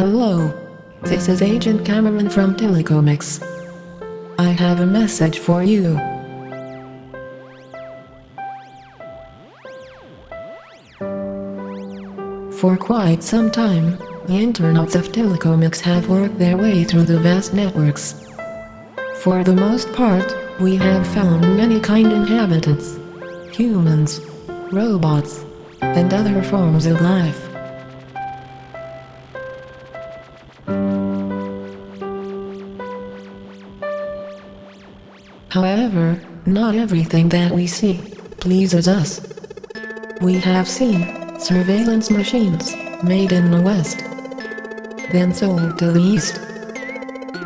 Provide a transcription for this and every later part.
Hello. This is Agent Cameron from Telecomix. I have a message for you. For quite some time, the internals of Telecomix have worked their way through the vast networks. For the most part, we have found many kind inhabitants. Humans, robots, and other forms of life. However, not everything that we see pleases us. We have seen surveillance machines made in the West, then sold to the East.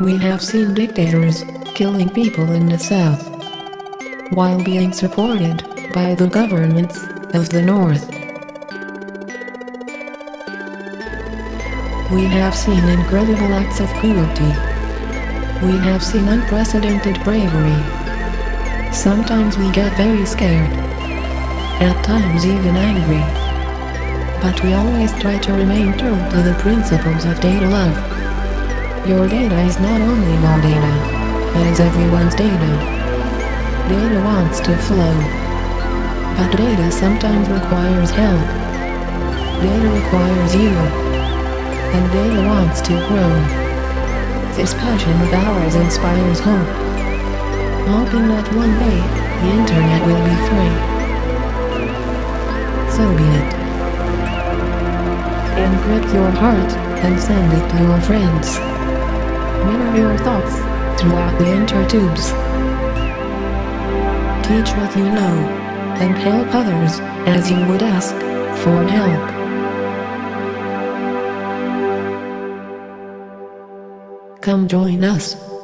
We have seen dictators killing people in the South while being supported by the governments of the North. We have seen incredible acts of cruelty. We have seen unprecedented bravery. Sometimes we get very scared. At times even angry. But we always try to remain true to the principles of data love. Your data is not only your data, it is everyone's data. Data wants to flow. But data sometimes requires help. Data requires you. And data wants to grow. This passion of ours inspires hope. Hoping that one day, the internet will be free. So be it. Encrypt your heart, and send it to your friends. Mirror your thoughts, throughout the intertubes. Teach what you know, and help others, as you would ask, for help. Come join us.